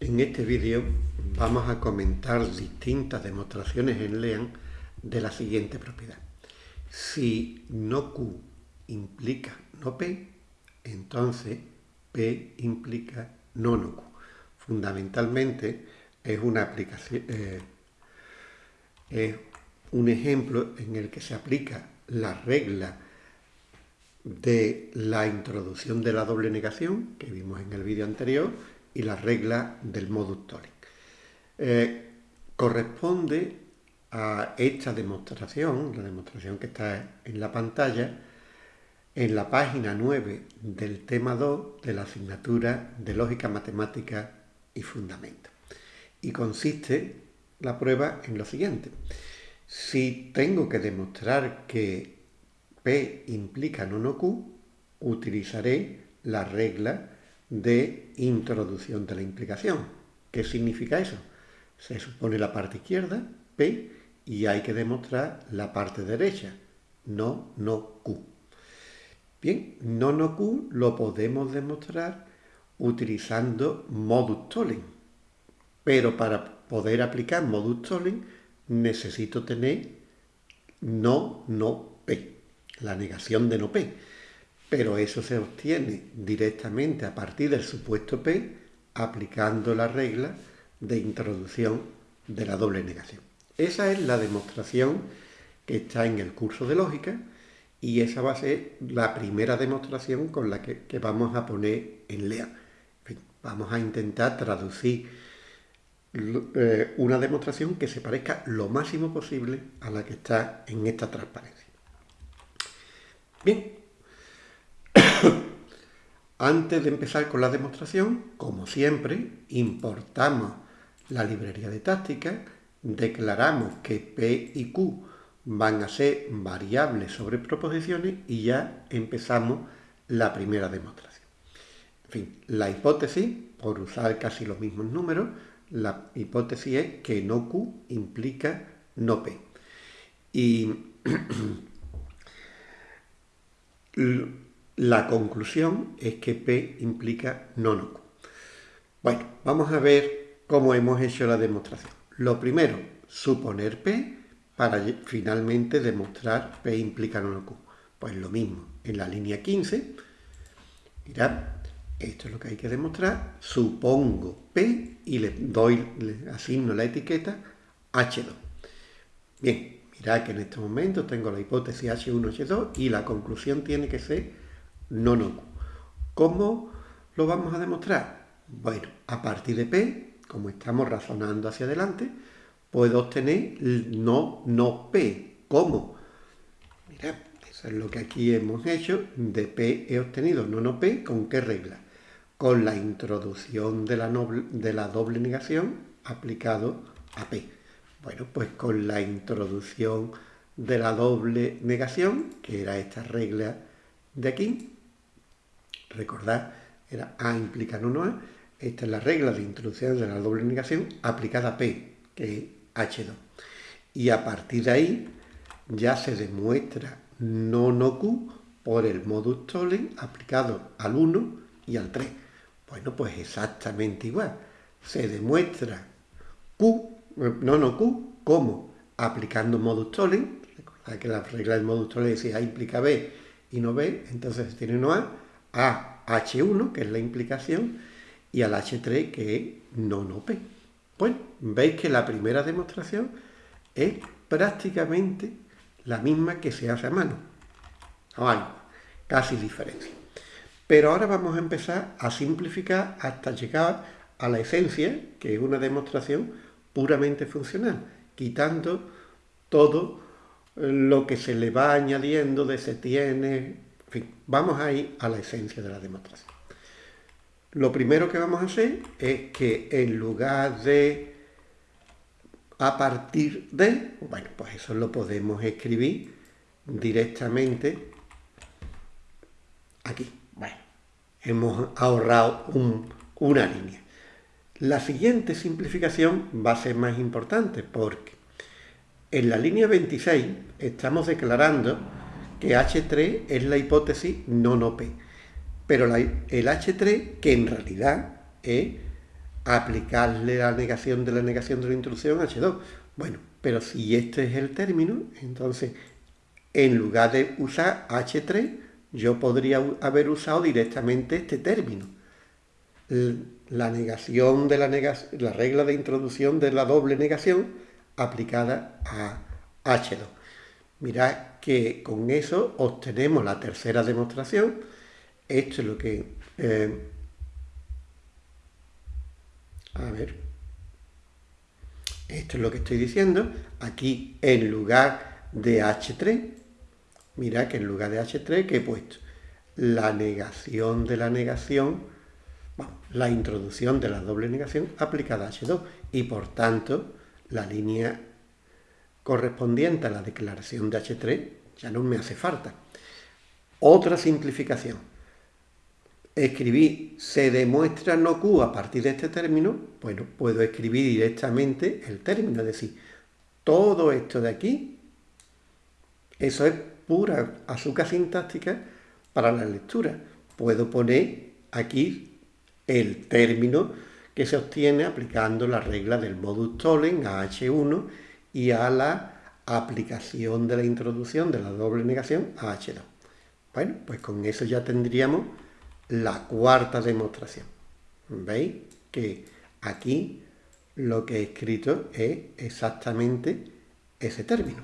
En este vídeo vamos a comentar distintas demostraciones en LEAN de la siguiente propiedad. Si no Q implica no P, entonces P implica no no Q. Fundamentalmente es una aplicación, eh, es un ejemplo en el que se aplica la regla de la introducción de la doble negación que vimos en el vídeo anterior y la regla del modus tollens. Eh, corresponde a esta demostración, la demostración que está en la pantalla, en la página 9 del tema 2 de la asignatura de Lógica Matemática y Fundamentos. Y consiste la prueba en lo siguiente. Si tengo que demostrar que P implica no no Q, utilizaré la regla de introducción de la implicación. ¿Qué significa eso? Se supone la parte izquierda, P, y hay que demostrar la parte derecha, no, no, Q. Bien, no, no, Q lo podemos demostrar utilizando modus tollens. Pero para poder aplicar modus tollens necesito tener no, no, P, la negación de no P pero eso se obtiene directamente a partir del supuesto P aplicando la regla de introducción de la doble negación. Esa es la demostración que está en el curso de lógica y esa va a ser la primera demostración con la que, vamos a poner en LEA. vamos a intentar traducir eh, una demostración que se parezca lo máximo posible a la que está en esta transparencia. Bien, antes de empezar con la demostración, como siempre, importamos la librería de táctica, declaramos que P y Q van a ser variables sobre proposiciones y ya empezamos la primera demostración. En fin, la hipótesis, por usar casi los mismos números, la hipótesis es que no Q implica no P. Y La conclusión es que P implica no. Bueno, vamos a ver cómo hemos hecho la demostración. Lo primero, suponer P para finalmente demostrar P implica no. Pues lo mismo, en la línea 15, mirad, esto es lo que hay que demostrar, supongo P y le doy, le asigno la etiqueta H2. Bien, mirad que en este momento tengo la hipótesis H1, H2 y la conclusión tiene que ser no no. ¿Cómo lo vamos a demostrar? Bueno, a partir de P, como estamos razonando hacia adelante, puedo obtener no no P. ¿Cómo? Mira, eso es lo que aquí hemos hecho. De P he obtenido no no P. ¿Con qué regla? Con la introducción de la, de la doble negación aplicado a P. Bueno, pues con la introducción de la doble negación, que era esta regla de aquí, Recordad, era A implica no, no A. Esta es la regla de introducción de la doble negación aplicada a P, que es H2. Y a partir de ahí ya se demuestra no no Q por el modus tollens aplicado al 1 y al 3. Bueno, pues exactamente igual. Se demuestra Q, no no Q, como aplicando modus tollens. Recordad que la regla del modus tollens es A implica B y no B, entonces tiene no A a H1, que es la implicación, y al H3, que es no, no P. Bueno, veis que la primera demostración es prácticamente la misma que se hace a mano. No hay casi diferencia. Pero ahora vamos a empezar a simplificar hasta llegar a la esencia, que es una demostración puramente funcional, quitando todo lo que se le va añadiendo de se tiene, en fin, vamos a ir a la esencia de la demostración. Lo primero que vamos a hacer es que en lugar de a partir de, bueno, pues eso lo podemos escribir directamente aquí. Bueno, hemos ahorrado una línea. La siguiente simplificación va a ser más importante porque en la línea 26 estamos declarando que H3 es la hipótesis no no P. Pero el H3, que en realidad es aplicarle la negación de la negación de la introducción H2. Bueno, pero si este es el término, entonces en lugar de usar H3, yo podría haber usado directamente este término. La negación de la, negación, la regla de introducción de la doble negación aplicada a H2. Mirad que con eso obtenemos la tercera demostración. Esto es lo que... Eh, a ver. Esto es lo que estoy diciendo. Aquí en lugar de H3, mirad que en lugar de H3 que he puesto la negación de la negación, la introducción de la doble negación aplicada a H2 y por tanto la línea correspondiente a la declaración de H3 ya no me hace falta. Otra simplificación. Escribí se demuestra no Q a partir de este término, bueno, puedo escribir directamente el término, es decir, todo esto de aquí, eso es pura azúcar sintáctica para la lectura. Puedo poner aquí el término que se obtiene aplicando la regla del modus tollens a H1 y a la aplicación de la introducción de la doble negación a H2. Bueno, pues con eso ya tendríamos la cuarta demostración. ¿Veis? Que aquí lo que he escrito es exactamente ese término.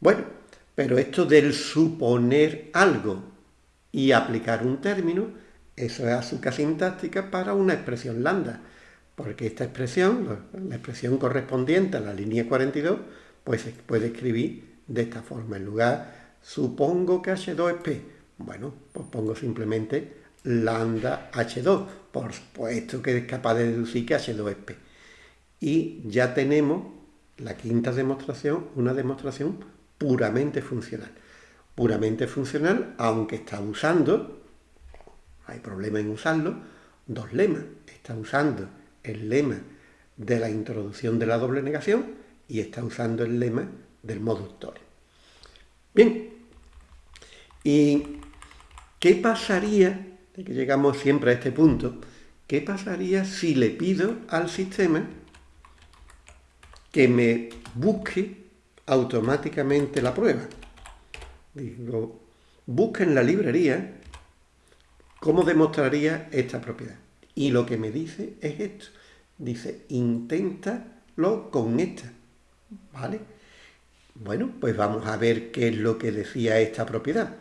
Bueno, pero esto del suponer algo y aplicar un término, eso es azúcar sintáctica para una expresión lambda, porque esta expresión, la expresión correspondiente a la línea 42, pues se puede escribir de esta forma. En lugar, supongo que H2 es P. Bueno, pues pongo simplemente lambda H2, por supuesto que es capaz de deducir que H2 es P. Y ya tenemos la quinta demostración, una demostración puramente funcional. Puramente funcional, aunque está usando, hay problema en usarlo, dos lemas. Está usando el lema de la introducción de la doble negación y está usando el lema del modus tollens. Bien, ¿y qué pasaría, de que llegamos siempre a este punto, qué pasaría si le pido al sistema que me busque automáticamente la prueba? Digo, busca en la librería cómo demostraría esta propiedad. Y lo que me dice es esto. Dice, inténtalo con esta. ¿Vale? Bueno, pues vamos a ver qué es lo que decía esta propiedad.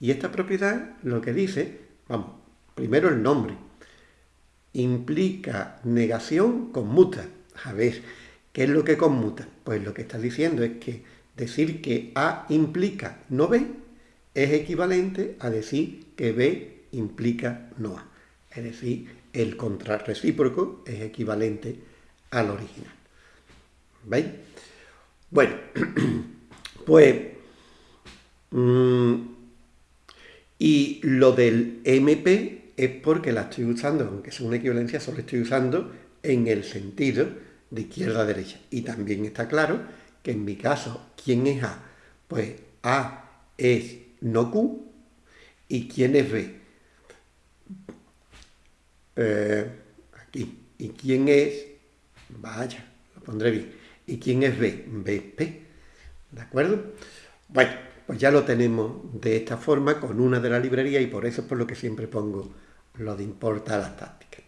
Y esta propiedad lo que dice, vamos, primero el nombre. Implica negación conmuta. A ver, ¿qué es lo que conmuta? Pues lo que está diciendo es que decir que A implica no B es equivalente a decir que B implica no A. Es decir, el contrarrecíproco es equivalente al original. ¿Veis? Bueno, pues... Mm, y lo del MP es porque la estoy usando, aunque es una equivalencia, solo estoy usando en el sentido de izquierda a derecha. Y también está claro que en mi caso, ¿quién es A? Pues A es no Q y ¿quién es B? Eh, aquí. ¿Y quién es? Vaya, lo pondré bien. ¿Y quién es B? B P. ¿De acuerdo? Bueno, pues ya lo tenemos de esta forma con una de la librería y por eso es por lo que siempre pongo lo de importa las tácticas.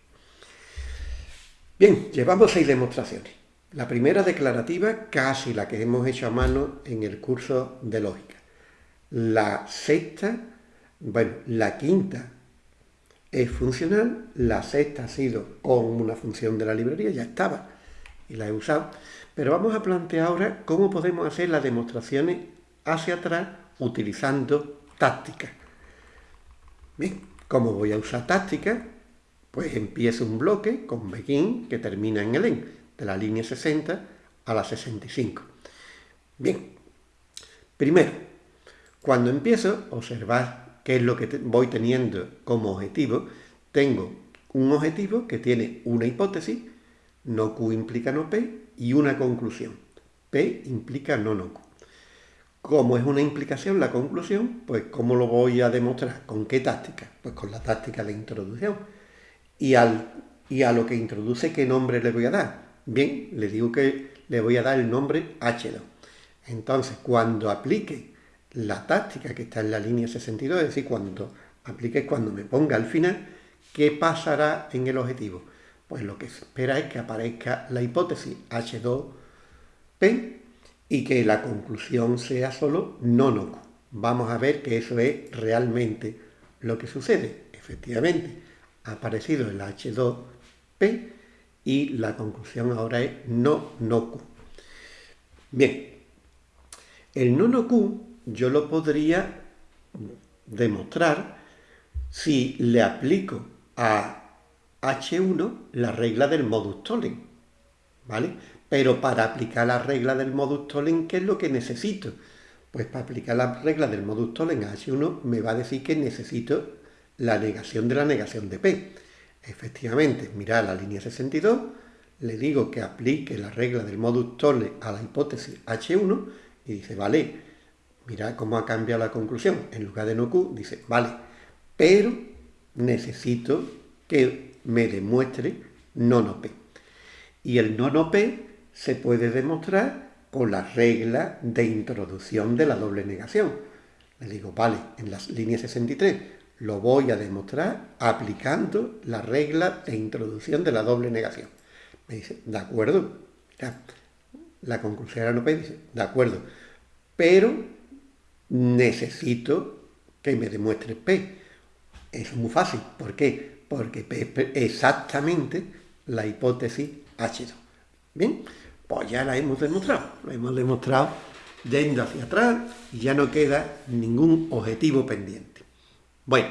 Bien, llevamos seis demostraciones. La primera declarativa, casi la que hemos hecho a mano en el curso de lógica. La sexta, bueno, la quinta es funcional, la sexta ha sido con una función de la librería, ya estaba y la he usado. Pero vamos a plantear ahora cómo podemos hacer las demostraciones hacia atrás utilizando tácticas. Bien, ¿cómo voy a usar tácticas? Pues empiezo un bloque con begin que termina en el en, de la línea 60 a la 65. Bien, primero, cuando empiezo, observad qué es lo que voy teniendo como objetivo. Tengo un objetivo que tiene una hipótesis, no Q implica no P, y una conclusión. P implica no no Q. Como es una implicación la conclusión, pues ¿cómo lo voy a demostrar? ¿Con qué táctica? Pues con la táctica de introducción. Y al y a lo que introduce, ¿qué nombre le voy a dar? Bien, le digo que le voy a dar el nombre H2. Entonces, cuando aplique la táctica que está en la línea 62, es decir, cuando aplique, cuando me ponga al final, ¿qué pasará en el objetivo? Pues lo que se espera es que aparezca la hipótesis H2P y que la conclusión sea solo no no. Vamos a ver que eso es realmente lo que sucede. Efectivamente, ha aparecido el H2P y la conclusión ahora es no no. Bien, el no no Q yo lo podría demostrar si le aplico a H1 la regla del modus tollens, ¿vale? Pero para aplicar la regla del modus tollens, ¿qué es lo que necesito? Pues para aplicar la regla del modus tollens a H1 me va a decir que necesito la negación de la negación de P. Efectivamente, mira la línea 62, le digo que aplique la regla del modus tollens a la hipótesis H1 y dice, vale, mira cómo ha cambiado la conclusión. En lugar de no Q, dice, vale, pero necesito que me demuestre no no P. Y el no no P se puede demostrar con la regla de introducción de la doble negación. Le digo, vale, en la línea 63 lo voy a demostrar aplicando la regla de introducción de la doble negación. Me dice, de acuerdo. la conclusión era no P dice, de acuerdo. Pero necesito que me demuestre P. Es muy fácil. ¿Por qué? Porque P es exactamente la hipótesis H2. ¿Bien? Pues ya la hemos demostrado. Lo hemos demostrado yendo hacia atrás y ya no queda ningún objetivo pendiente. Bueno,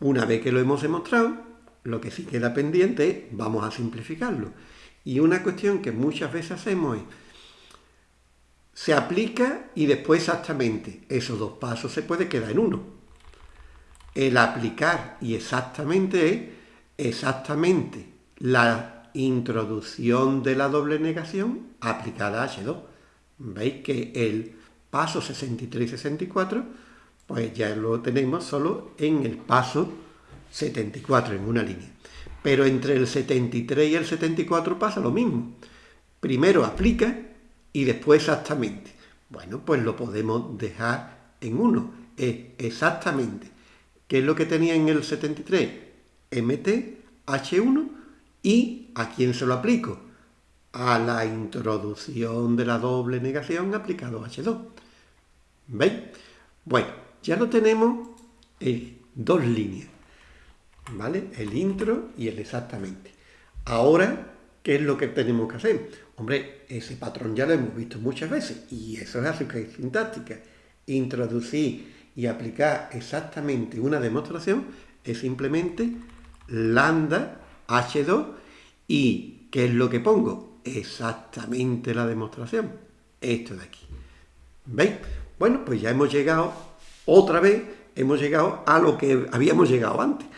una vez que lo hemos demostrado, lo que sí queda pendiente es, vamos a simplificarlo. Y una cuestión que muchas veces hacemos es, se aplica y después exactamente. Esos dos pasos se puede quedar en uno. El aplicar y exactamente es exactamente la introducción de la doble negación aplicada a H2. Veis que el paso 63 y 64, pues ya lo tenemos solo en el paso 74, en una línea. Pero entre el 73 y el 74 pasa lo mismo. Primero aplica y después exactamente. Bueno, pues lo podemos dejar en uno. Es exactamente. ¿Qué es lo que tenía en el 73? MT, H1 y ¿a quién se lo aplico? A la introducción de la doble negación aplicado a H2. ¿Veis? Bueno, ya lo tenemos en dos líneas. ¿Vale? El intro y el exactamente. Ahora, ¿qué es lo que tenemos que hacer? Hombre, ese patrón ya lo hemos visto muchas veces y eso es azúcar sintáctica. Introducir y aplicar exactamente una demostración es simplemente lambda h2 y ¿qué es lo que pongo? Exactamente la demostración. Esto de aquí. ¿Veis? Bueno, pues ya hemos llegado, otra vez, hemos llegado a lo que habíamos llegado antes,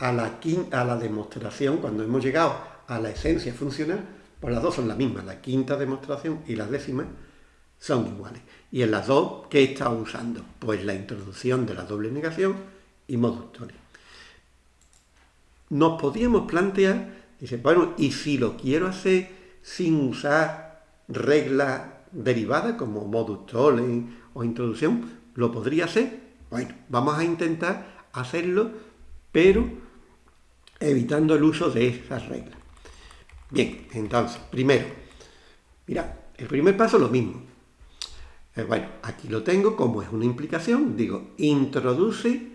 a la, a la demostración, cuando hemos llegado a la esencia funcional, pues las dos son las mismas, la quinta demostración y la décima son iguales. Y en las dos, ¿qué he estado usando? Pues la introducción de la doble negación y moductores. Nos podíamos plantear, dice, bueno, ¿y si lo quiero hacer sin usar reglas derivadas como modus o introducción? ¿Lo podría hacer? Bueno, vamos a intentar hacerlo, pero evitando el uso de esas reglas. Bien, entonces, primero, mira, el primer paso es lo mismo. Eh, bueno, aquí lo tengo como es una implicación, digo, introduce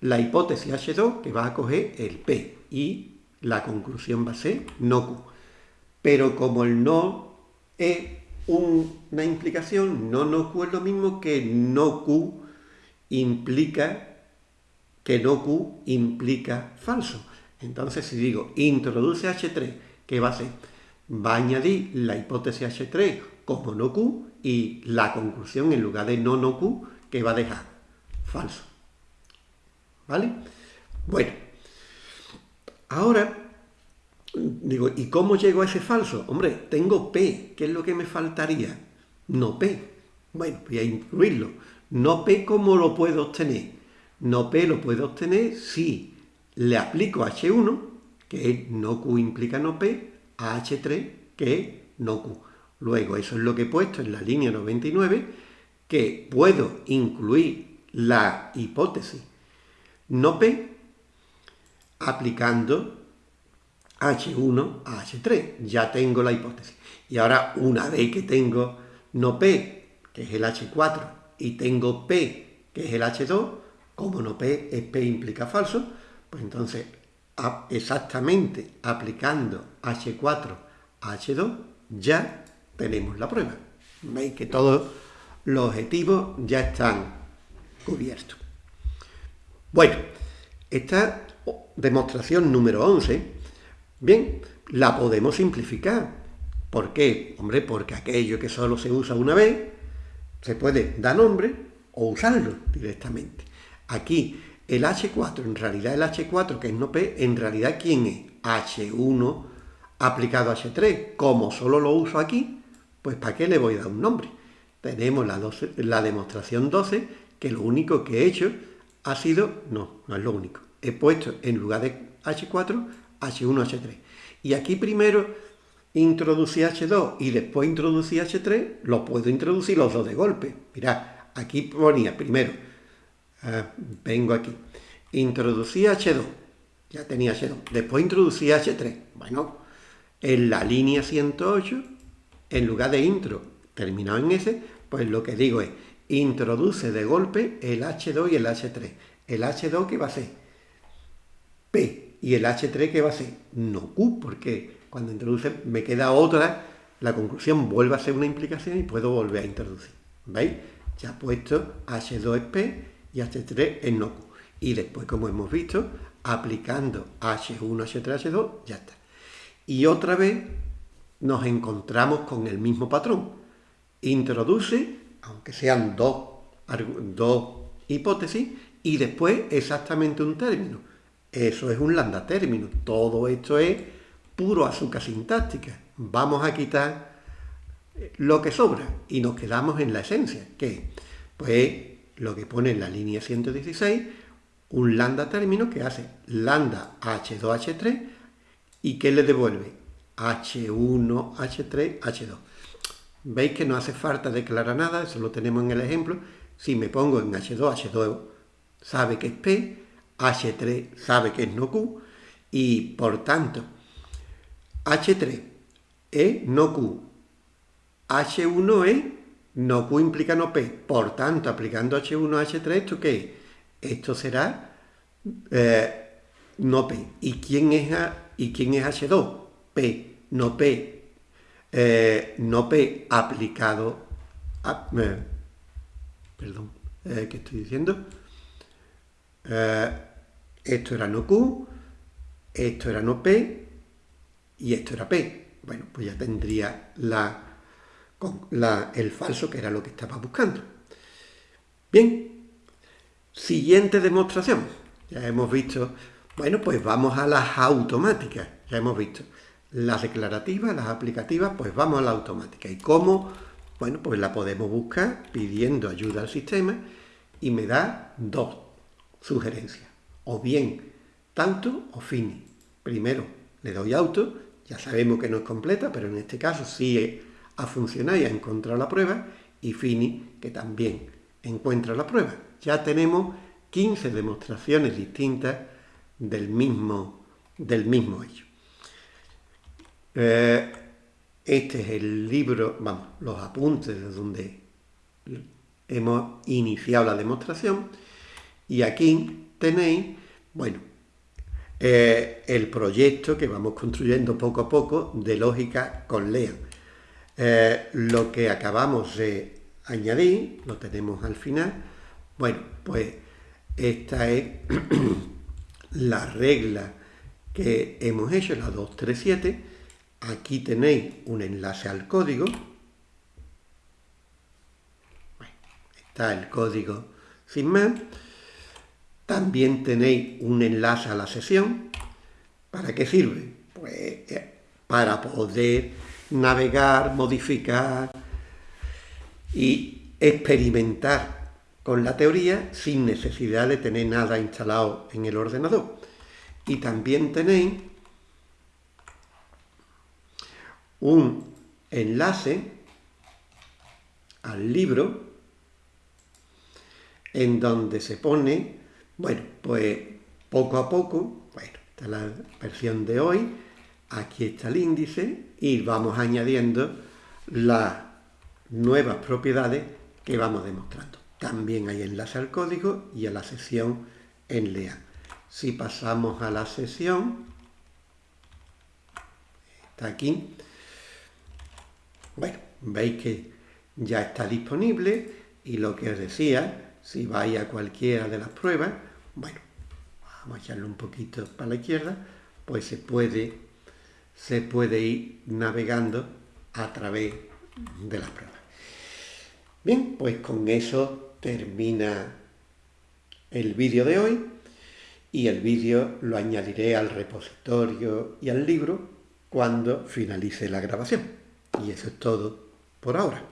la hipótesis H2 que va a coger el P y la conclusión va a ser no Q. Pero como el no es una implicación, no no Q es lo mismo que no Q implica que no Q implica falso. Entonces si digo introduce H3 ¿qué va a hacer? Va a añadir la hipótesis H3 como no Q y la conclusión en lugar de no no Q, que va a dejar? Falso. ¿Vale? Bueno, ahora, digo, ¿y cómo llego a ese falso? Hombre, tengo P, ¿qué es lo que me faltaría? No P. Bueno, voy a incluirlo. No P, ¿cómo lo puedo obtener? No P lo puedo obtener si le aplico H1 que es no Q implica no P, a H3, que es no Q. Luego, eso es lo que he puesto en la línea 99, que puedo incluir la hipótesis no P aplicando H1 a H3. Ya tengo la hipótesis. Y ahora, una vez que tengo no P, que es el H4, y tengo P, que es el H2, como no P es P implica falso, pues entonces exactamente aplicando H4 a H2 ya tenemos la prueba. Veis que todos los objetivos ya están cubiertos. Bueno, esta demostración número 11, bien, la podemos simplificar. ¿Por qué? Hombre, porque aquello que solo se usa una vez, se puede dar nombre o usarlo directamente. Aquí, el H4, en realidad el H4, que es no P, en realidad ¿quién es? H1 aplicado a H3. Como solo lo uso aquí, pues ¿para qué le voy a dar un nombre? Tenemos la, la demostración 12, que lo único que he hecho ha sido, no, no es lo único, he puesto en lugar de H4, H1, H3. Y aquí primero introducí H2 y después introducí H3, lo puedo introducir los dos de golpe. Mirad, aquí ponía primero, uh, vengo aquí, introducí H2, ya tenía H2, después introducí H3. Bueno, en la línea 108, en lugar de intro terminado en S, pues lo que digo es, introduce de golpe el H2 y el H3. El H2 que va a ser P y el H3 que va a ser no Q, porque cuando introduce me queda otra, la conclusión vuelve a ser una implicación y puedo volver a introducir. ¿Veis? Ya puesto H2 es P y H3 es no Q. Y después, como hemos visto, aplicando H1, H3, H2, ya está. Y otra vez nos encontramos con el mismo patrón. Introduce, aunque sean dos, dos hipótesis, y después exactamente un término. Eso es un lambda término. Todo esto es puro azúcar sintáctica. Vamos a quitar lo que sobra y nos quedamos en la esencia, que pues lo que pone en la línea 116, un lambda término que hace lambda H2H3 y que le devuelve H1, H3, H2. Veis que no hace falta declarar nada, eso lo tenemos en el ejemplo. Si me pongo en H2, H2 sabe que es P, H3 sabe que es no Q, y por tanto H3 es no Q. H1 es no Q implica no P. Por tanto, aplicando H1 a H3, ¿esto qué es? Esto será eh, no P. ¿Y quién, es ¿Y quién es H2? P, no P. Eh, no P aplicado a... Eh, perdón, ¿qué estoy diciendo? esto era no Q, esto era no P, y esto era P. Bueno, pues ya tendría la, el falso que era lo que estaba buscando. Bien, siguiente demostración. Ya hemos visto, bueno, pues vamos a las automáticas. Ya hemos visto las declarativas, las aplicativas, pues vamos a la automática. ¿Y cómo? Bueno, pues la podemos buscar pidiendo ayuda al sistema y me da dos sugerencias. O bien tanto o fini. Primero le doy auto ya sabemos que no es completa, pero en este caso sí ha funcionado y ha encontrado la prueba, y Fini, que también encuentra la prueba. Ya tenemos 15 demostraciones distintas del mismo, del mismo hecho. Eh, este es el libro, vamos, los apuntes de donde hemos iniciado la demostración, y aquí tenéis, bueno, eh, el proyecto que vamos construyendo poco a poco de lógica con Lean. Eh, lo que acabamos de añadir, lo tenemos al final, bueno, pues esta es la regla que hemos hecho, la 237. Aquí tenéis un enlace al código. está el código sin más. También tenéis un enlace a la sesión. ¿Para qué sirve? Pues eh, para poder navegar, modificar y experimentar con la teoría sin necesidad de tener nada instalado en el ordenador. Y también tenéis un enlace al libro en donde se pone, bueno, pues poco a poco, bueno, esta es la versión de hoy, aquí está el índice y vamos añadiendo las nuevas propiedades que vamos demostrando. También hay enlace al código y a la sesión en LEA. Si pasamos a la sesión, está aquí, bueno, veis que ya está disponible y lo que os decía, si vais a cualquiera de las pruebas, bueno, vamos a echarle un poquito para la izquierda, pues se puede, se puede ir navegando a través de las pruebas. Bien, pues con eso termina el vídeo de hoy y el vídeo lo añadiré al repositorio y al libro cuando finalice la grabación. Y eso es todo por ahora.